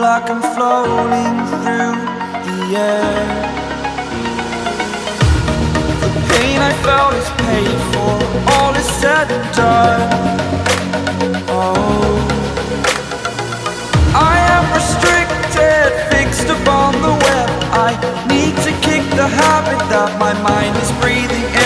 like I'm floating through the air. The pain I felt is paid for, all is said and done. Oh. I am restricted, fixed upon the web. I need to kick the habit that my mind is breathing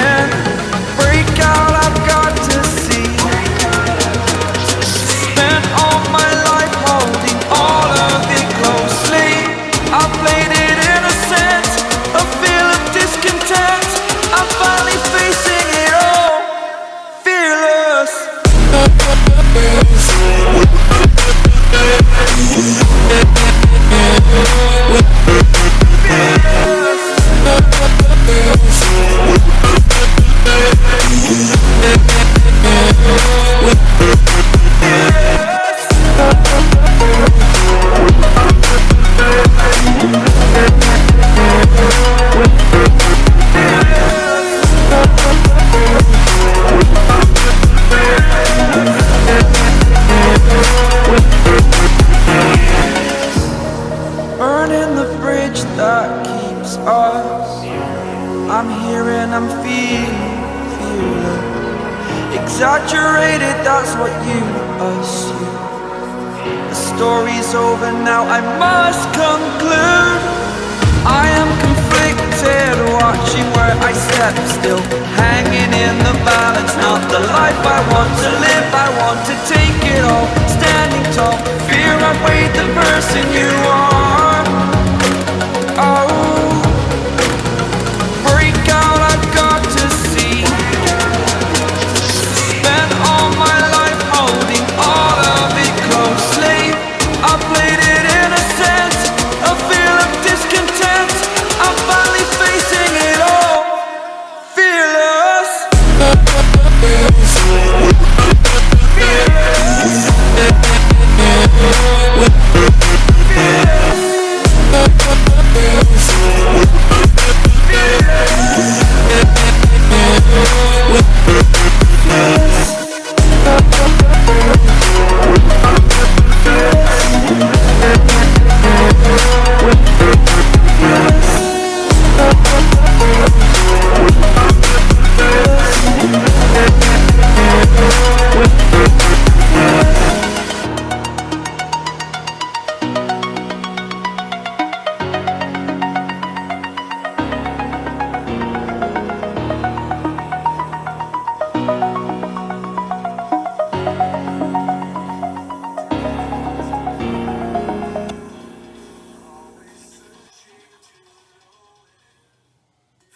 that keeps us. I'm here and I'm feeling, feeling. Exaggerated, that's what you assume. The story's over now, I must conclude. I am conflicted, watching where I step still. Hanging in the balance, not the life I want to live. I want to take it all, standing tall. Fear I weighed the person you are fearless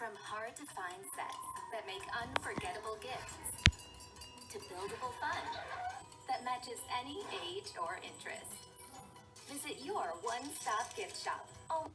From hard to find sets that make unforgettable gifts to buildable fun that matches any age or interest. Visit your one stop gift shop. Oh.